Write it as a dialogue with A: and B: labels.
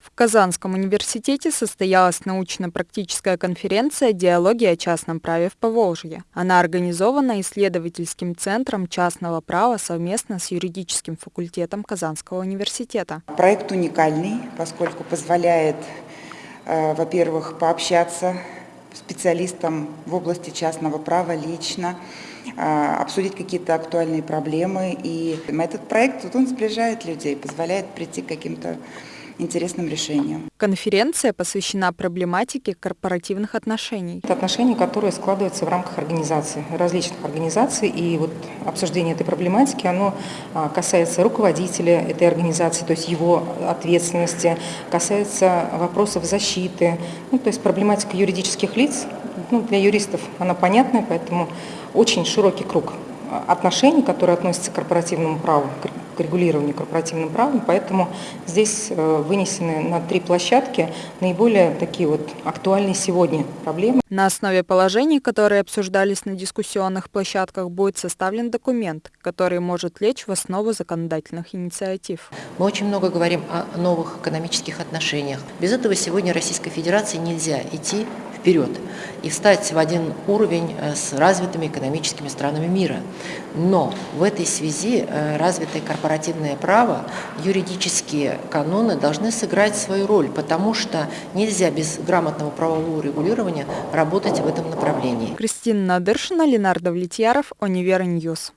A: В Казанском университете состоялась научно-практическая конференция «Диалоги о частном праве в Поволжье». Она организована исследовательским центром частного права совместно с юридическим факультетом Казанского университета.
B: Проект уникальный, поскольку позволяет, э, во-первых, пообщаться специалистам в области частного права лично, э, обсудить какие-то актуальные проблемы. И этот проект, вот он сближает людей, позволяет прийти к каким-то интересным решением.
A: Конференция посвящена проблематике корпоративных отношений.
C: Это отношения, которые складываются в рамках организации, различных организаций. И вот обсуждение этой проблематики, оно а, касается руководителя этой организации, то есть его ответственности, касается вопросов защиты, ну, то есть проблематика юридических лиц. Ну, для юристов она понятная, поэтому очень широкий круг отношений, которые относятся к корпоративному праву, к регулированию корпоративным правом, поэтому здесь э, вынесены на три площадки наиболее такие вот актуальные сегодня проблемы.
A: На основе положений, которые обсуждались на дискуссионных площадках, будет составлен документ, который может лечь в основу законодательных инициатив.
D: Мы очень много говорим о новых экономических отношениях. Без этого сегодня Российской Федерации нельзя идти вперед и встать в один уровень э, с развитыми экономическими странами мира. Но в этой связи э, развитое корпоративное право, юридические каноны должны сыграть свою роль, потому что нельзя без грамотного правового регулирования работать в этом направлении.
A: Кристина Надыршина, Ленардо Влетьяров, Универньюс.